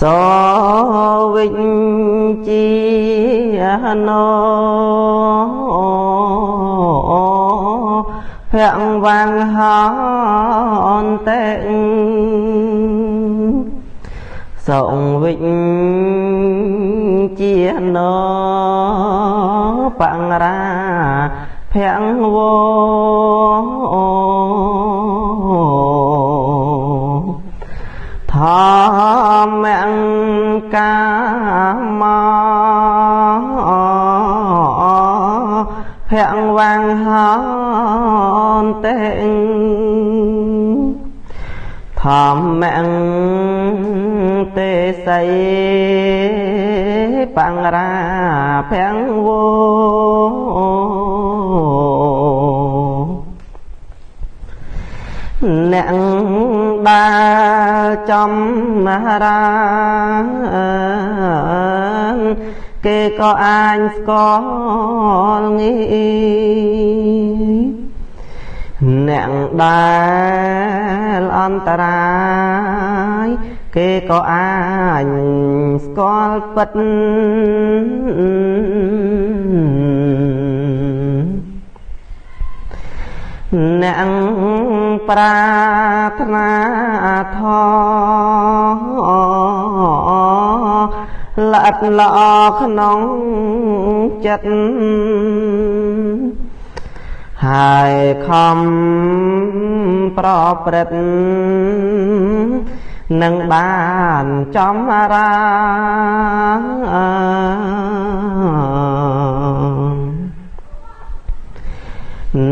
សវិជ្ជាណោភៈវាងហនតេសងវិជ្ជាណោបង្រាភៈវោធ ម្មកាមភៈវាងហនតេធម្មទេសីបង្រាភៈវោ អ្នកដើរចំមហារាគេក៏អាចស្គាល់ងាយអ្នកដែលអន្តរាយគេក៏អាចស្គាល់ពិត អ្នកប្រាថ្នាធល្អិតល្អក្នុងចិត្តហើយខំប្រព្រឹត្តនឹងបានចំរា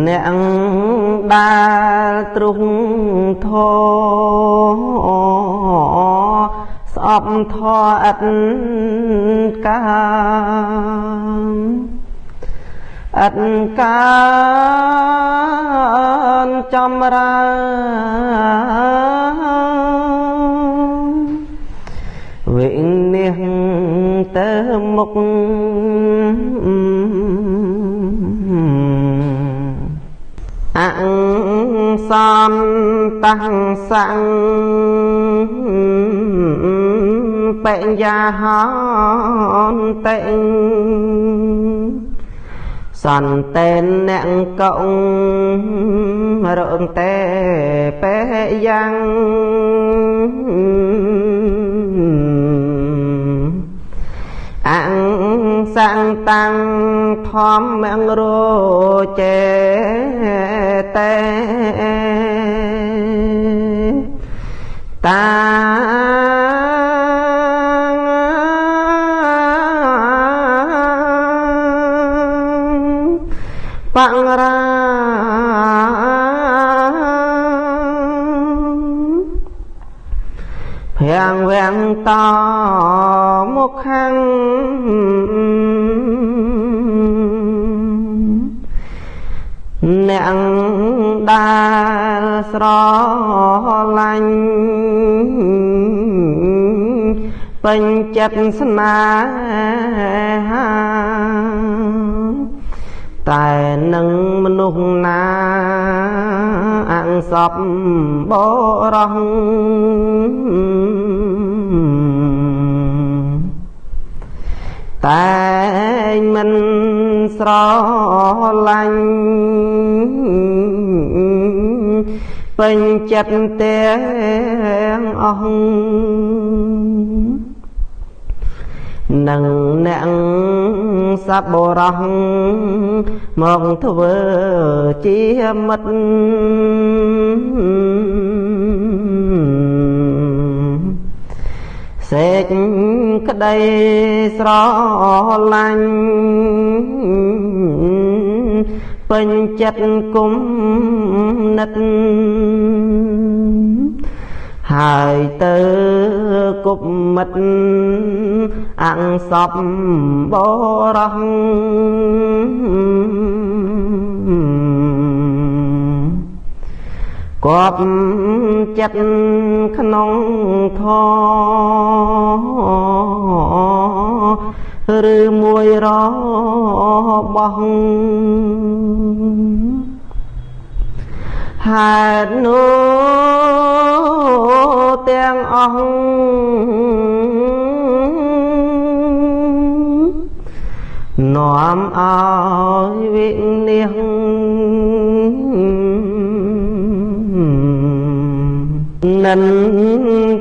អ្នក ដែលទ្រុងធស្អប់ធអិតកាអិតកានចំរាវិនិច្ឆ័យទៅមុខ សន្តសង្បញ្ញាហន្តេសន្តេនអ្នកកុងរងតេពេយ៉ាង សង្តាំងធម្មងរោចេតេតាបង្រាភាំងវាំងតមុខខាង អ្នកដែលស្រឡាញ់ពេញចិត្តស្នេហាតែនឹងមនុស្សណាអង្សពបរោះ តែមិនស្រឡាញ់ពេញចិត្តទាំងអស់នឹងអ្នកសត្វបរោះមកធ្វើជាមិត្ត សេចក្តីស្រឡាញ់ពេញចិត្តគុំនិតហើយទៅគប់មិត្តអង្សពបរោះ គប់ចិត្តក្នុងធឬមួយរបស់ហេតុនោះទាំងអស់នាំឲ្យវិនិច្ឆ័យ និន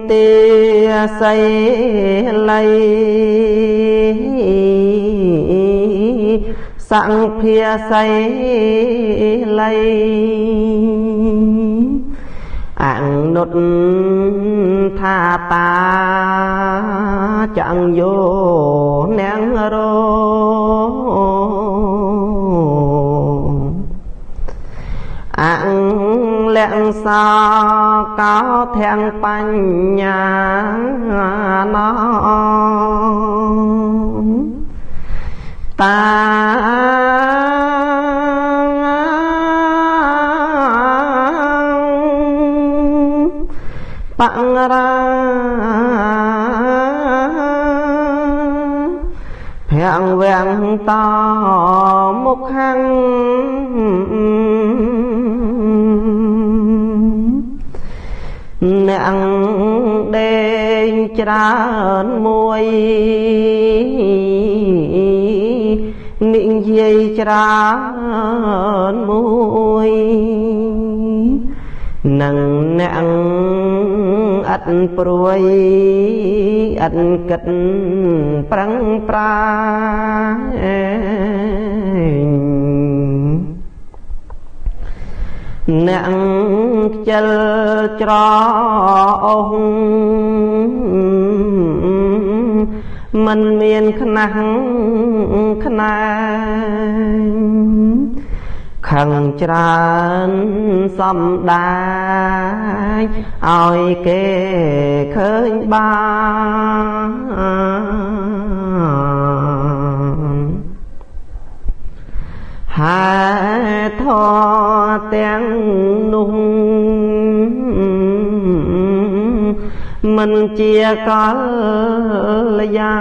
ទាស័យល័យសង្ភាស័យល័យអនុតថាតាចាំងយោនាងរោ ង្លក្ខសកោធាំងបញ្ញាណោតា ច្រើនមួយនិយាយច្រើនមួយនឹងអ្នកឥតព្រួយឥតគិតប្រឹងប្រា អ្នកខ្ជិលច្រអូសមិនមានខ្នះខ្នែងខឹងច្រើនសំដាយឲ្យគេឃើញបាន ហេធទាំងនោះមិនជាកល្យា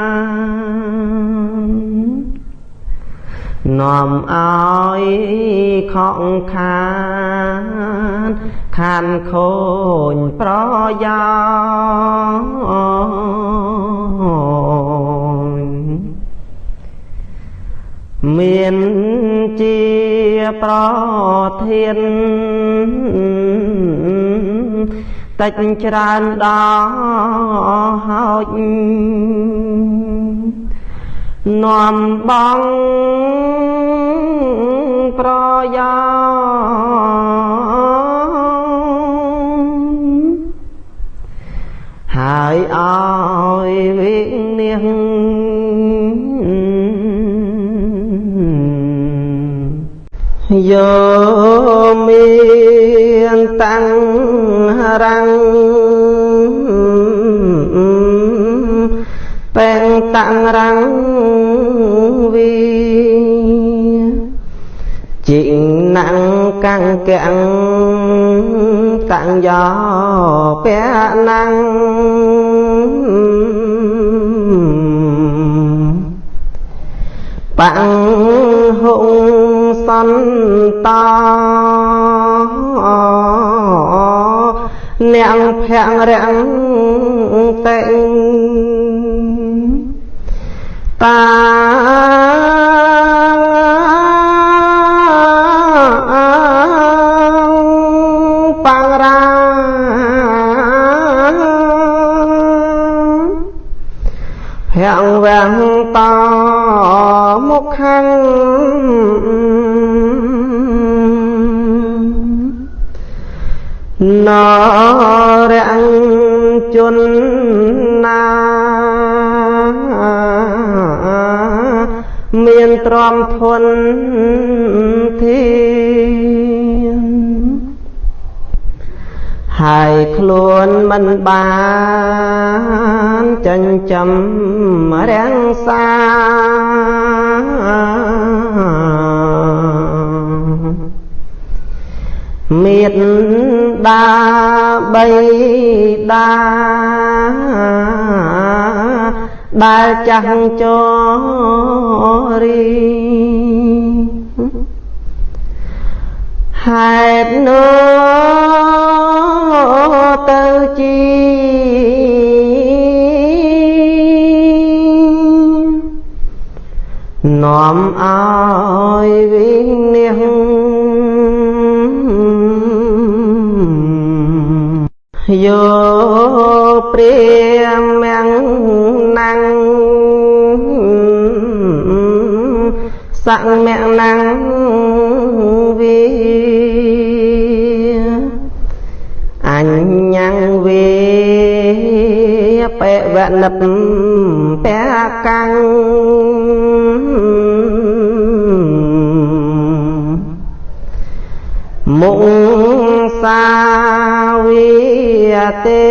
នាំឲ្យខកខានខានខូនប្រយោជន៍ មានជាប្រធានតិចច្រើនដល់ហើយនាំបងប្រយោហើយឲ្យវិនិច្ឆ័ យយោមានតាំងរាំងពេងតាំងរាំងវីជីងណាំងកាំងកាំងតាំងយោពាណាំងបាំងហុង សន្តោអ្នកភ័ងរាំងតេតាបង្រាភាំងវាំងតមុខខាង នរាំងជន់ណាមានទ្រាំធនធានហើយខ្លួនមិនបានចិញ្ចឹមរាំងសា មេត្តាបីតាដែលចាស់ចរីហេតុនោះទៅជានាំឲ្យវិនិច្ឆ័ យយោព្រាមៀងណាំងសង្មៈណាំងវិអញ្ញងវិបេវនិតពកាំងមុសាវិ ទេ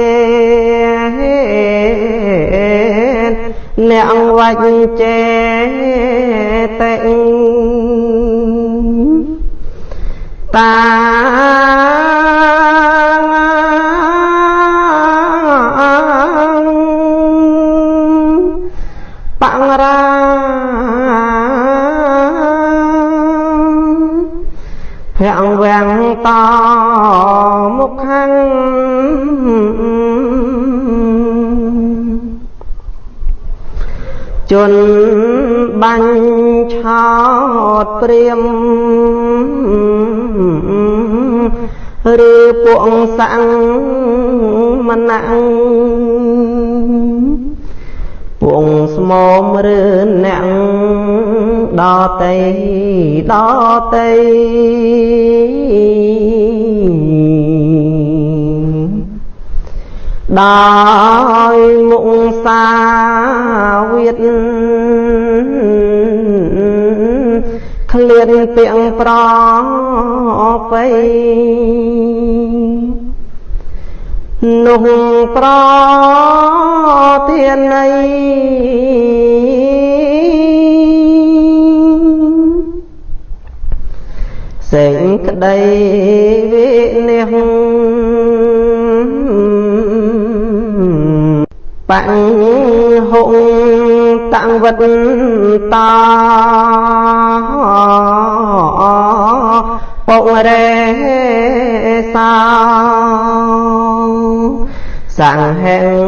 អ្នកវច្ចេតិតា ព្រាមឬពួកសាំងមណាំងពួកស្មមឬអ្នកដតីដតីដោយមុខសាវិត ឃ្លានទៀងប្របៃនោះប្រធាន័យសេចក្តីវិនិច្ឆ័យបង្ហុង តាំងវត្តតាពុករេសាសង្ហេង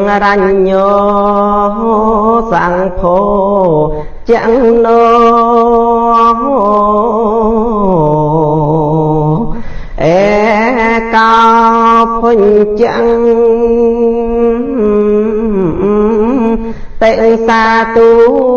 សា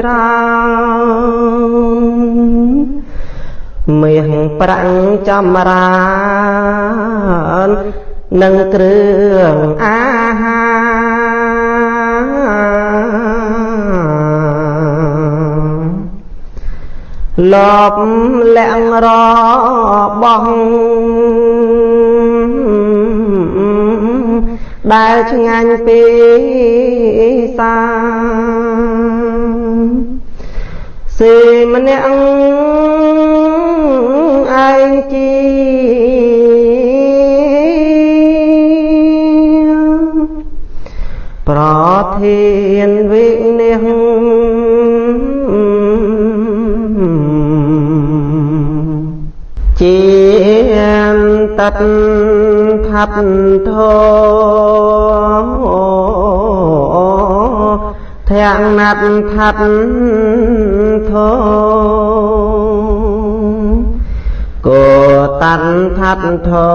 ច្រើនមាសប្រាំងចំរាននិងគ្រឿងអាហារលបលាក់របោះដែលឆ្ងាញ់ពីសា សេម្នាក់ឯងជាប្រធានវិនិច្ឆ័យជាតតថាត់ធោ ធាំងណាត់ថាត់ធោគោតាន់ថាត់ធោ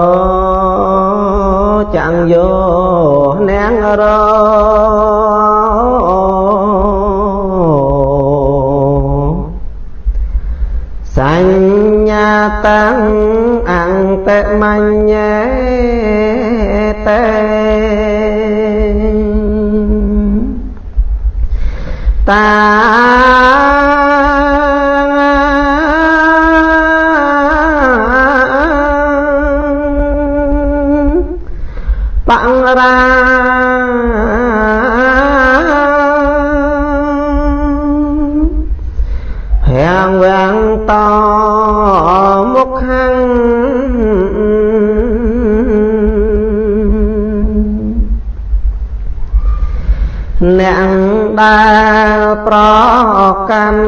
ចាំងយោនាងរស ញ្អ្នកដែលប្រកាន់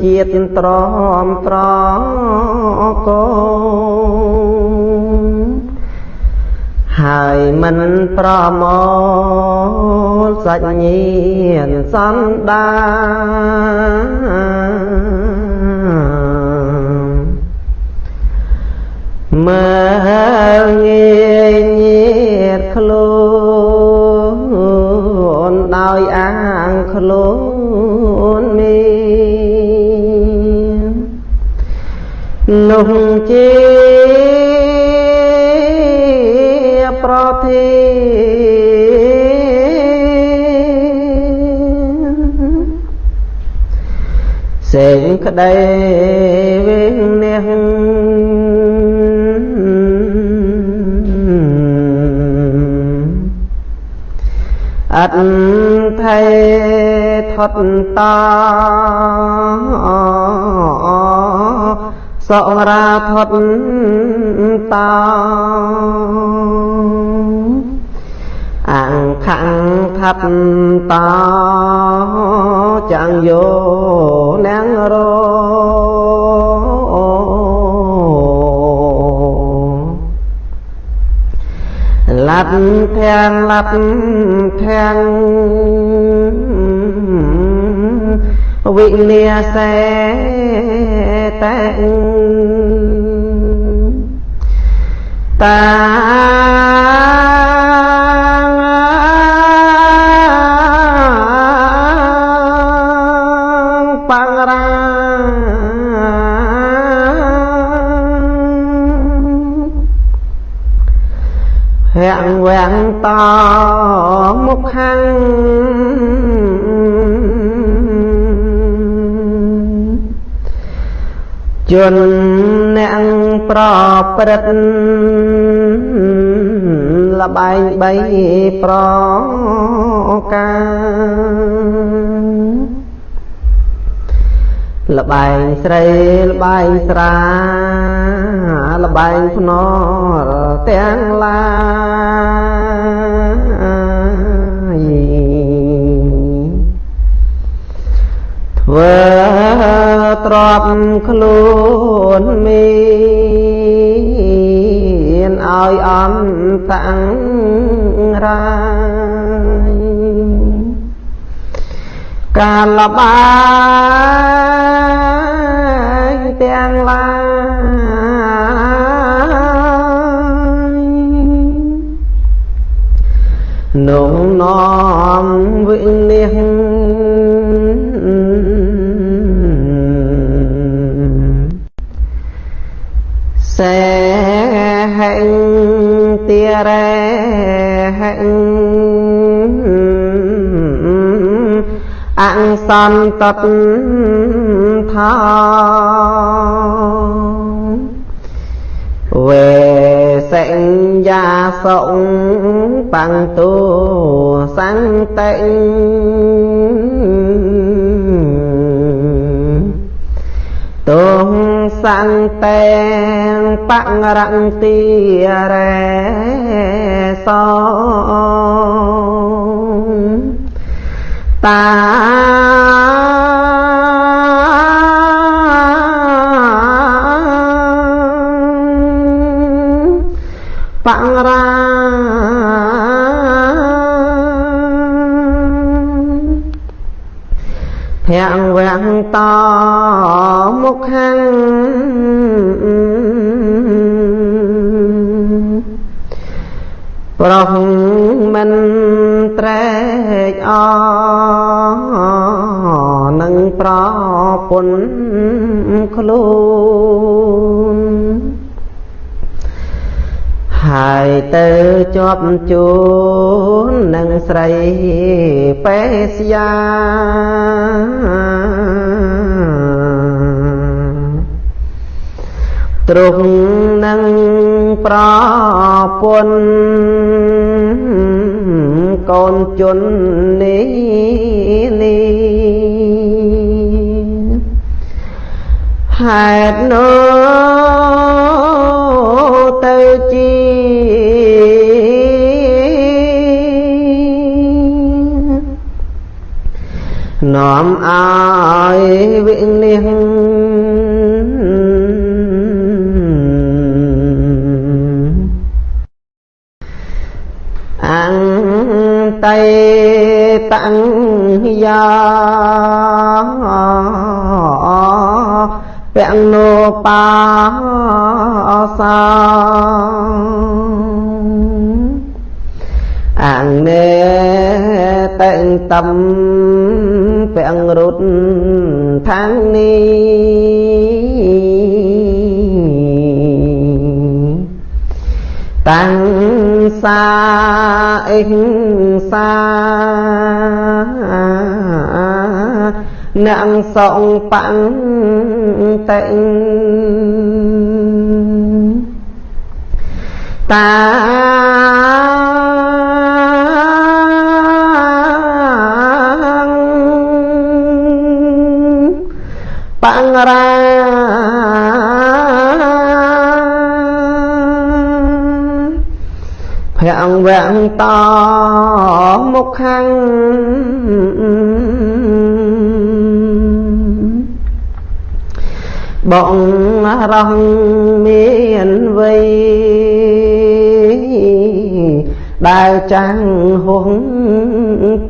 ជាតិត្រមត្រកោហើយមិនប្រមលសាច់ញាណសន្តាមើលងាយញាតខ្លួន ដោយអាងខ្លួនមាននោះជាប្រធាសេងក្តីវិញ ថេថត់តសរាថត់តអង្ខំថាត់តចាំងយោនាងរ ឡាត់ធាងឡាត់ធាងវិលាសេតែតា វាំងតមុខខាងជនអ្នកប្រព្រឹត្តលបែងបីប្រការលបែងស្រីលបែងស្រា លបែងភ្នល់ទាំងឡាយធ្វើទ្របខ្លួនមានឲ្យអន្តតាំងរាយកាលបាយទាំងឡាយ នងនាំវិនិច្ឆ័យសេហិទារេហិអង្សន្តតថាវេ សិញ្ញាសុងបង្ទូសង្តិទុងសង្តេងបរន្តិរេសតា ភ័ងវាំងតមុខខាងប្រោះមិនត្រេកអនឹងប្រពន្ធខ្លួនហើយទៅជាប់ជួននឹងស្រីបេសយា ទ្រង់នឹងប្រពន្ធកូនជន់នេះនេះហេតុនោះទៅជា នាំឲ្យវិនិច្ឆ័យអន្តៃតង្យាពំនោបាសាអង្នេ តេងតំពាំងរុតខាងនេះតាំងសាអិសាអ្នកសងបាំងតេងតា បង្រាភ័ងវាំងតមុខខាងបងរងមានវ័យដែលចាំងហួង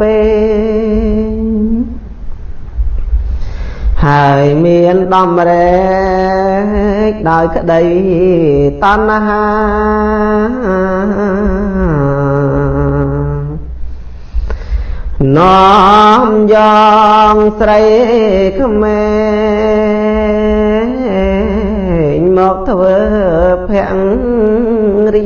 ពេ ហើយមានដំរែកដោយក្តីតណ្ហានាំយ៉ាងស្រីក្មេងមកធ្វើភង្រី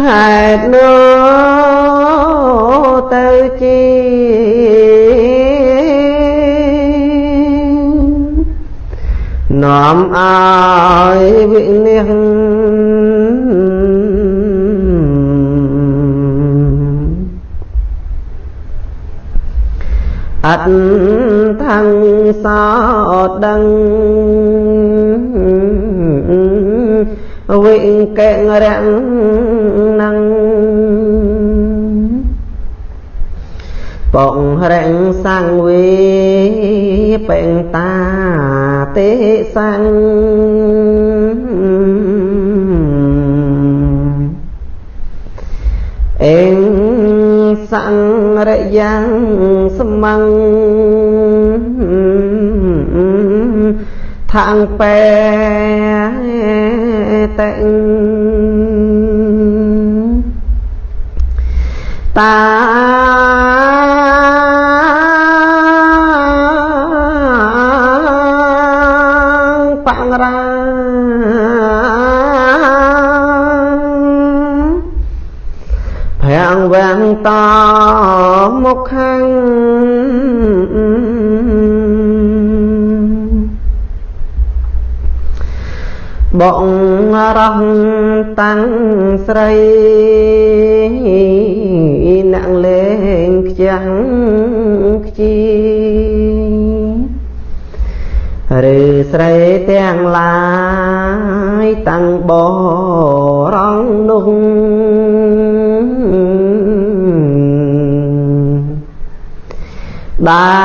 ហេតុនោះ ទៅជានាំឲ្យវិនិច្ឆ័យអត់ថាំងសោដឹងវិកេរៈនឹង បងរែងសាំងវីពេងតាទេសੰងអេងសង្រយ៉ាងសមੰងថាងបែតេតា វាំងតមុខខាងបងរងតាំងស្រីអ្នកលេងខ្ចាំងខ្ជីឬស្រីទាំងឡាយតាំងបរងនោះ ដែ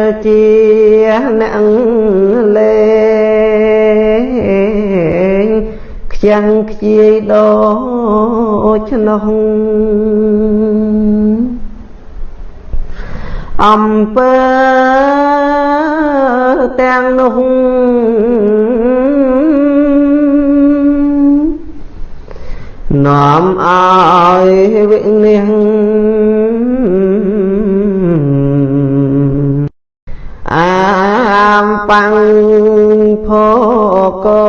លជាអ្នកលេងខ្ចាំងខ្ជាយដូចនោះអំពើទាំងនោះនាំឲ្យវិនិច្ឆ័ បាំងភកោ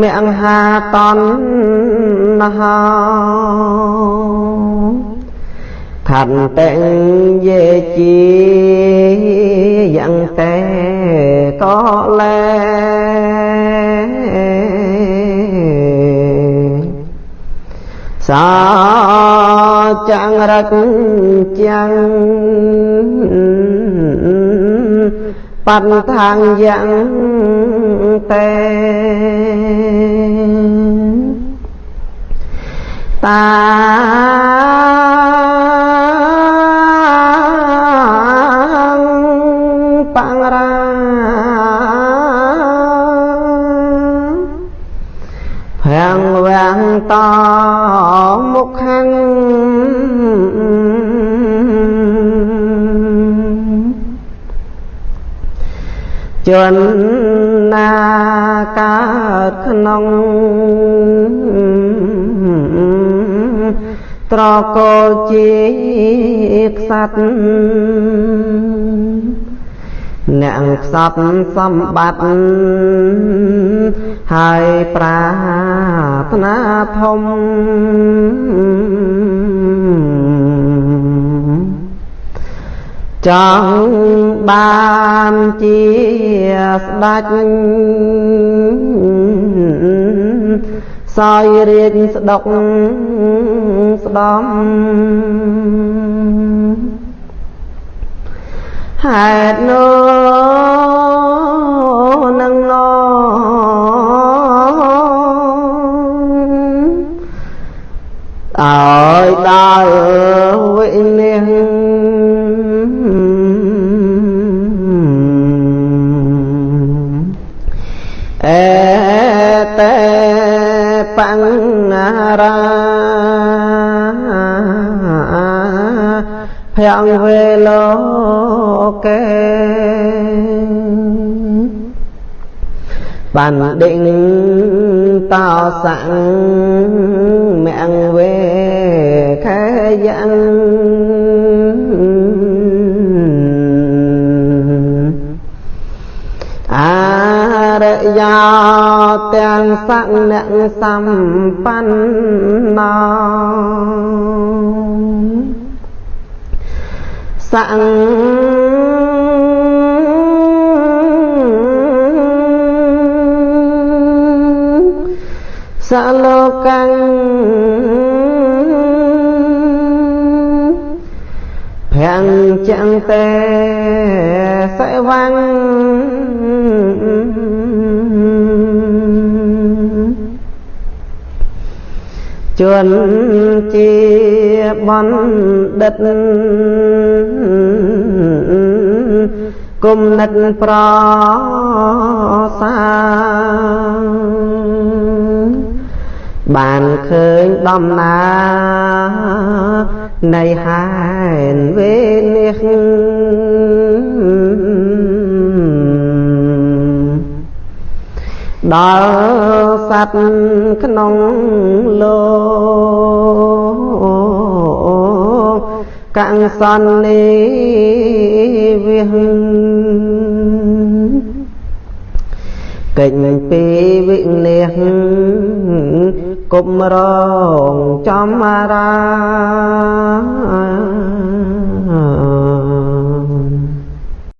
មហាតណ្ហាខន្តិយេជាយ៉ាងតែក៏លែសា ចាំងរកចាំងបន្ថាងយ៉ាងតែបាំងរាភាំងវាំងតមុខខាង ជន់ណាកើតក្នុងត្រកូលជាខ្សាត់អ្នកខ្សត់សម្បត្តិហើយប្រាថ្នាធំ ចង់បានជាស្ដេចសោយរាជស្ដុកស្ដំហេតុនោះនឹងងអើយដល់វិនិច្ឆ័ អេតេបង្រាភយវេលោកេបានដេញតោសੰមង្វេខយ៉ាងអ រិយោទាំងសੰអ្នកសម្បណ្ណោសੰសលោកੰភាំងចាំងតេសេវាំ ជួនជាបណ្ឌិតគុំនិតប្រសាបានឃើញដំណើរនៃហែនវេនេះ ដល់សត្វក្នុងលោកកੰសន្និវិហកិច្ចពីវិនិច្ឆ័យគុំរងចំរា